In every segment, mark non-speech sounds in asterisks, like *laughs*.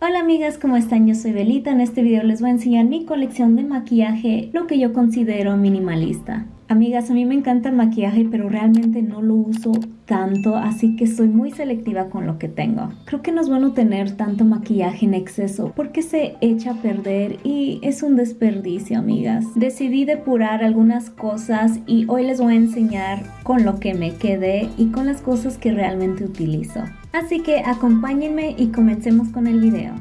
Hola amigas, ¿cómo están? Yo soy Belita. En este video les voy a enseñar mi colección de maquillaje, lo que yo considero minimalista. Amigas, a mí me encanta el maquillaje, pero realmente no lo uso tanto, así que soy muy selectiva con lo que tengo. Creo que no es bueno tener tanto maquillaje en exceso porque se echa a perder y es un desperdicio, amigas. Decidí depurar algunas cosas y hoy les voy a enseñar con lo que me quedé y con las cosas que realmente utilizo. Así que acompáñenme y comencemos con el video.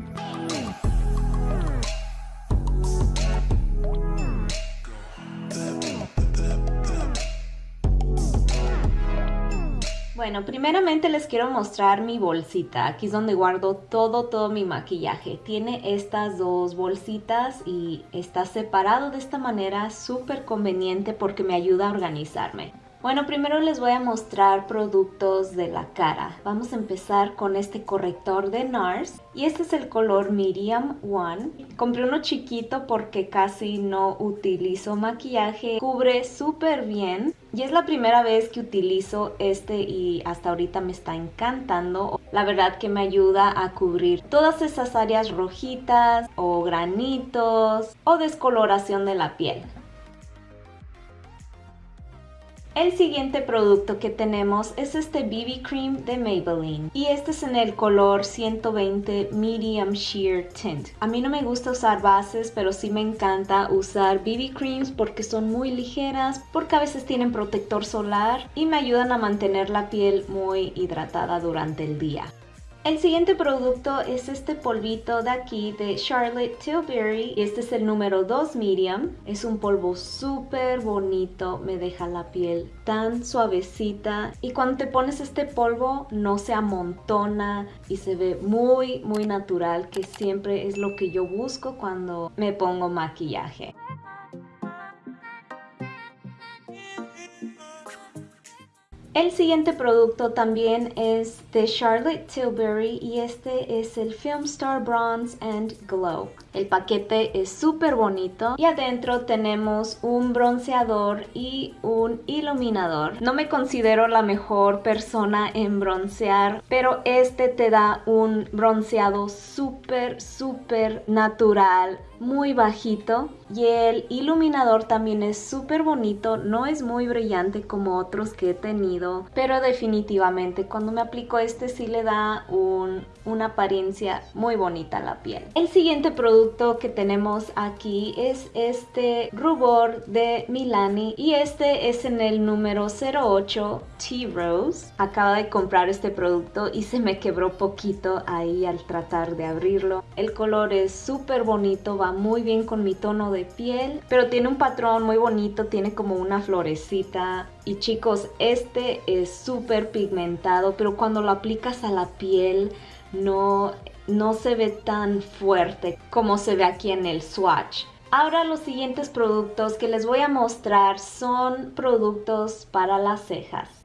Bueno, primeramente les quiero mostrar mi bolsita. Aquí es donde guardo todo, todo mi maquillaje. Tiene estas dos bolsitas y está separado de esta manera, súper conveniente porque me ayuda a organizarme. Bueno, primero les voy a mostrar productos de la cara. Vamos a empezar con este corrector de NARS. Y este es el color Medium One. Compré uno chiquito porque casi no utilizo maquillaje. Cubre súper bien. Y es la primera vez que utilizo este y hasta ahorita me está encantando. La verdad que me ayuda a cubrir todas esas áreas rojitas o granitos o descoloración de la piel. El siguiente producto que tenemos es este BB Cream de Maybelline y este es en el color 120 Medium Sheer Tint. A mí no me gusta usar bases, pero sí me encanta usar BB Creams porque son muy ligeras, porque a veces tienen protector solar y me ayudan a mantener la piel muy hidratada durante el día. El siguiente producto es este polvito de aquí de Charlotte Tilbury. Este es el número 2 medium. Es un polvo súper bonito. Me deja la piel tan suavecita. Y cuando te pones este polvo no se amontona y se ve muy muy natural. Que siempre es lo que yo busco cuando me pongo maquillaje. El siguiente producto también es de Charlotte Tilbury y este es el Film Star Bronze and Glow. El paquete es súper bonito y adentro tenemos un bronceador y un iluminador. No me considero la mejor persona en broncear, pero este te da un bronceado súper, súper natural, muy bajito y el iluminador también es súper bonito, no es muy brillante como otros que he tenido, pero definitivamente cuando me aplico este sí le da un, una apariencia muy bonita a la piel. El siguiente producto que tenemos aquí es este rubor de Milani y este es en el número 08 Tea Rose. Acabo de comprar este producto y se me quebró poquito ahí al tratar de abrirlo. El color es súper bonito, va muy bien con mi tono de piel, pero tiene un patrón muy bonito, tiene como una florecita. Y chicos, este es súper pigmentado, pero cuando lo aplicas a la piel no, no se ve tan fuerte como se ve aquí en el swatch. Ahora los siguientes productos que les voy a mostrar son productos para las cejas.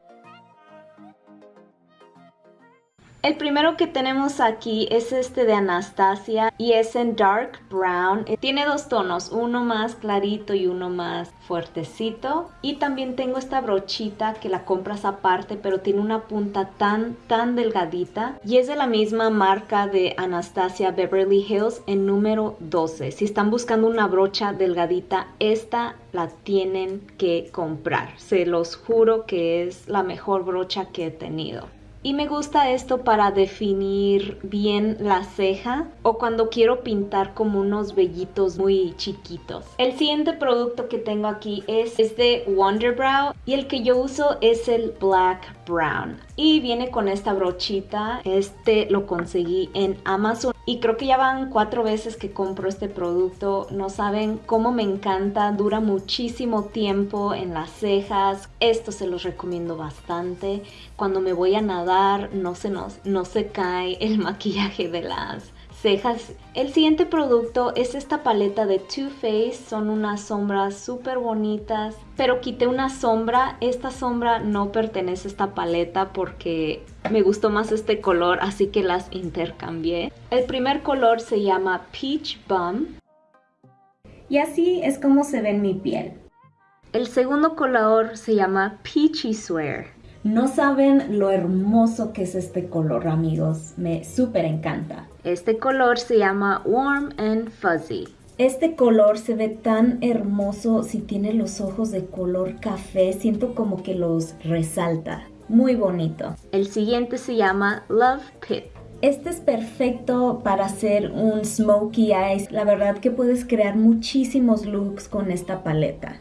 El primero que tenemos aquí es este de Anastasia y es en Dark Brown. Tiene dos tonos, uno más clarito y uno más fuertecito. Y también tengo esta brochita que la compras aparte pero tiene una punta tan tan delgadita. Y es de la misma marca de Anastasia Beverly Hills en número 12. Si están buscando una brocha delgadita, esta la tienen que comprar. Se los juro que es la mejor brocha que he tenido. Y me gusta esto para definir bien la ceja o cuando quiero pintar como unos vellitos muy chiquitos. El siguiente producto que tengo aquí es, es de Wonderbrow y el que yo uso es el Black Brown. Y viene con esta brochita, este lo conseguí en Amazon y creo que ya van cuatro veces que compro este producto. No saben cómo me encanta, dura muchísimo tiempo en las cejas. Esto se los recomiendo bastante. Cuando me voy a nadar no se, nos, no se cae el *laughs* maquillaje de las cejas. El siguiente producto es esta paleta de Too Faced. Son unas sombras súper bonitas. Pero quité una sombra. Esta sombra no pertenece a esta paleta porque me gustó más este color. Así que las intercambié. El primer color se llama Peach Bum. Y así es como se ve en mi piel. El segundo color se llama Peachy Swear. No saben lo hermoso que es este color, amigos. Me súper encanta. Este color se llama Warm and Fuzzy. Este color se ve tan hermoso si tiene los ojos de color café. Siento como que los resalta. Muy bonito. El siguiente se llama Love Pit. Este es perfecto para hacer un smokey eyes. La verdad que puedes crear muchísimos looks con esta paleta.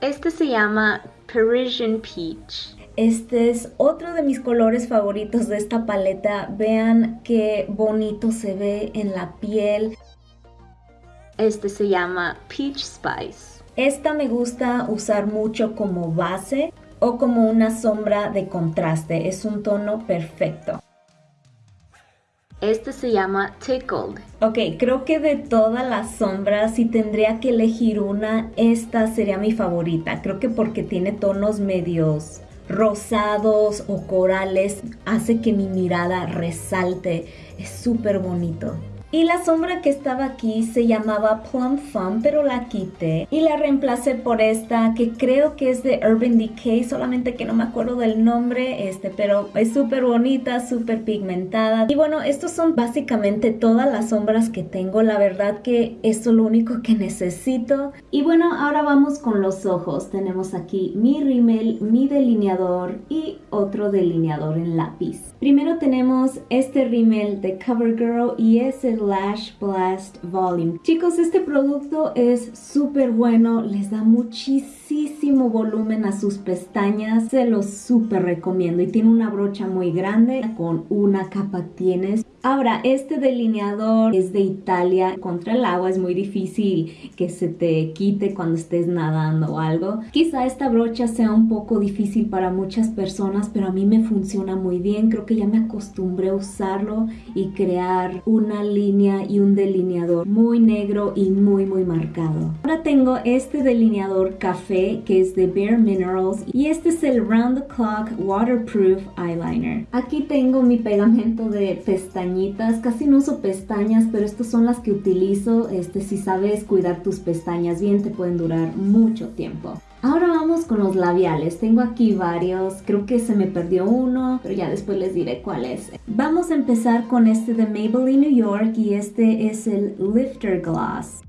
Este se llama Parisian Peach. Este es otro de mis colores favoritos de esta paleta. Vean qué bonito se ve en la piel. Este se llama Peach Spice. Esta me gusta usar mucho como base o como una sombra de contraste. Es un tono perfecto. Este se llama Tickled. Ok, creo que de todas las sombras, si tendría que elegir una, esta sería mi favorita. Creo que porque tiene tonos medios rosados o corales, hace que mi mirada resalte. Es súper bonito. Y la sombra que estaba aquí se llamaba Plum Thumb, pero la quité y la reemplacé por esta que creo que es de Urban Decay, solamente que no me acuerdo del nombre, este, pero es súper bonita, súper pigmentada. Y bueno, estos son básicamente todas las sombras que tengo, la verdad que esto es lo único que necesito. Y bueno, ahora vamos con los ojos. Tenemos aquí mi rímel, mi delineador y otro delineador en lápiz. Primero tenemos este rímel de CoverGirl y es el Lash Blast Volume. Chicos, este producto es súper bueno, les da muchísimo volumen a sus pestañas, se los súper recomiendo y tiene una brocha muy grande con una capa tienes Ahora, este delineador es de Italia. Contra el agua es muy difícil que se te quite cuando estés nadando o algo. Quizá esta brocha sea un poco difícil para muchas personas, pero a mí me funciona muy bien. Creo que ya me acostumbré a usarlo y crear una línea y un delineador muy negro y muy muy marcado. Ahora tengo este delineador café que es de Bare Minerals y este es el Round the Clock Waterproof Eyeliner. Aquí tengo mi pegamento de pestañas casi no uso pestañas, pero estas son las que utilizo. Este, si sabes cuidar tus pestañas bien, te pueden durar mucho tiempo. Ahora vamos con los labiales. Tengo aquí varios. Creo que se me perdió uno, pero ya después les diré cuál es. Vamos a empezar con este de Maybelline New York y este es el Lifter Gloss.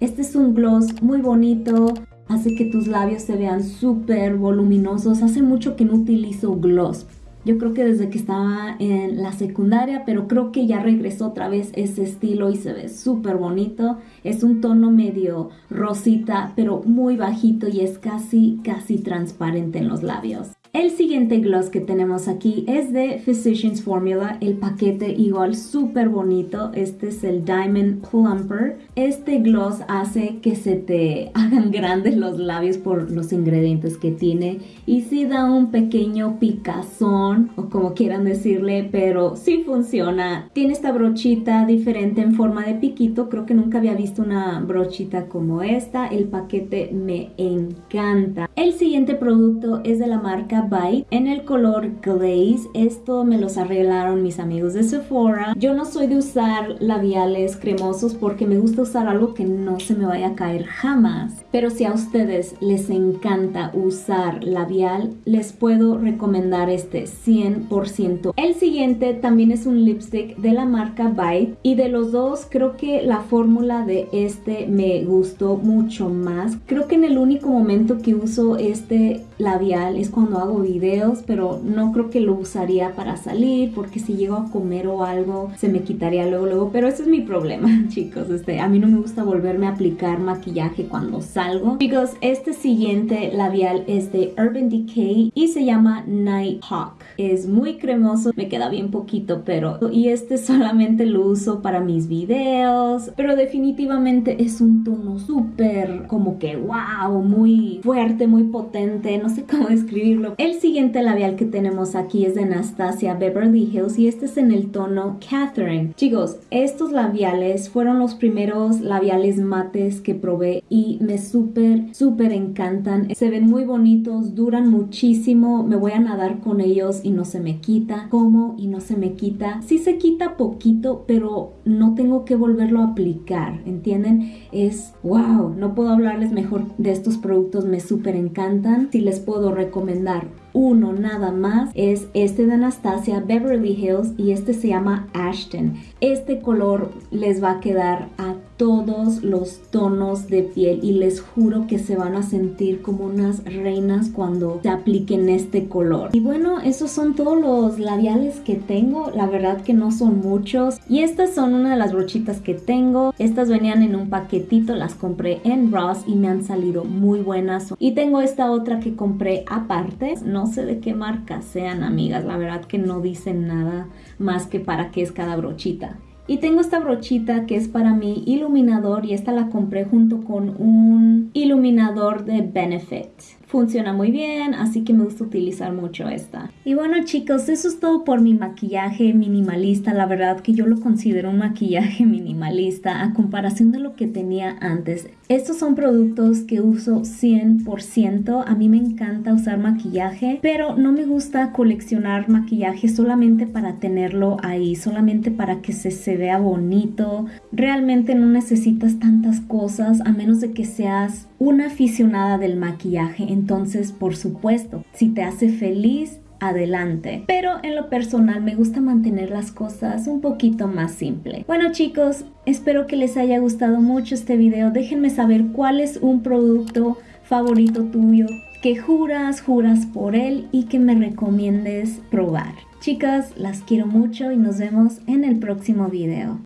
Este es un gloss muy bonito. Hace que tus labios se vean súper voluminosos. Hace mucho que no utilizo gloss. Yo creo que desde que estaba en la secundaria, pero creo que ya regresó otra vez ese estilo y se ve súper bonito. Es un tono medio rosita, pero muy bajito y es casi, casi transparente en los labios. El siguiente gloss que tenemos aquí es de Physicians Formula, el paquete igual súper bonito, este es el Diamond Plumper. Este gloss hace que se te *laughs* hagan grandes los labios por los ingredientes que tiene y sí da un pequeño picazón o como quieran decirle, pero sí funciona. Tiene esta brochita diferente en forma de piquito, creo que nunca había visto una brochita como esta, el paquete me encanta. El siguiente producto es de la marca Bite en el color Glaze. Esto me los arreglaron mis amigos de Sephora. Yo no soy de usar labiales cremosos porque me gusta usar algo que no se me vaya a caer jamás. Pero si a ustedes les encanta usar labial, les puedo recomendar este 100%. El siguiente también es un lipstick de la marca Bite y de los dos creo que la fórmula de este me gustó mucho más. Creo que en el único momento que uso este labial es cuando hago videos, pero no creo que lo usaría para salir porque si llego a comer o algo se me quitaría luego luego, pero ese es mi problema, *laughs* chicos. Este, a mí no me gusta volverme a aplicar maquillaje cuando salgo. Chicos, este siguiente labial es de Urban Decay y se llama Night Hawk. Es muy cremoso, me queda bien poquito, pero y este solamente lo uso para mis videos, pero definitivamente es un tono súper como que wow, muy fuerte, muy potente, no sé cómo *laughs* describirlo. El siguiente labial que tenemos aquí es de Anastasia Beverly Hills y este es en el tono Catherine. Chicos, estos labiales fueron los primeros labiales mates que probé y me súper, súper encantan. Se ven muy bonitos, duran muchísimo, me voy a nadar con ellos y no se me quita. Como y no se me quita. Sí se quita poquito, pero no tengo que volverlo a aplicar, ¿entienden? Es wow, no puedo hablarles mejor de estos productos, me súper encantan. Si les puedo recomendar uno nada más. Es este de Anastasia Beverly Hills y este se llama Ashton. Este color les va a quedar a todos los tonos de piel y les juro que se van a sentir como unas reinas cuando se apliquen este color. Y bueno, esos son todos los labiales que tengo. La verdad que no son muchos. Y estas son una de las brochitas que tengo. Estas venían en un paquetito, las compré en Ross y me han salido muy buenas. Y tengo esta otra que compré aparte. No sé de qué marca sean amigas, la verdad que no dicen nada más que para qué es cada brochita. Y tengo esta brochita que es para mi iluminador y esta la compré junto con un iluminador de Benefit funciona muy bien, así que me gusta utilizar mucho esta. Y bueno chicos, eso es todo por mi maquillaje minimalista, la verdad que yo lo considero un maquillaje *laughs* minimalista a comparación de lo que tenía antes. Estos son productos que uso 100%, a mí me encanta usar maquillaje, pero no me gusta coleccionar maquillaje solamente para tenerlo ahí, solamente para que se, se vea bonito. Realmente no necesitas tantas cosas a menos de que seas una aficionada del maquillaje. Entonces, por supuesto, si te hace feliz, adelante. Pero en lo personal me gusta mantener las cosas un poquito más simple. Bueno chicos, espero que les haya gustado mucho este video. Déjenme saber cuál es un producto favorito tuyo que juras, juras por él y que me recomiendes probar. Chicas, las quiero mucho y nos vemos en el próximo video.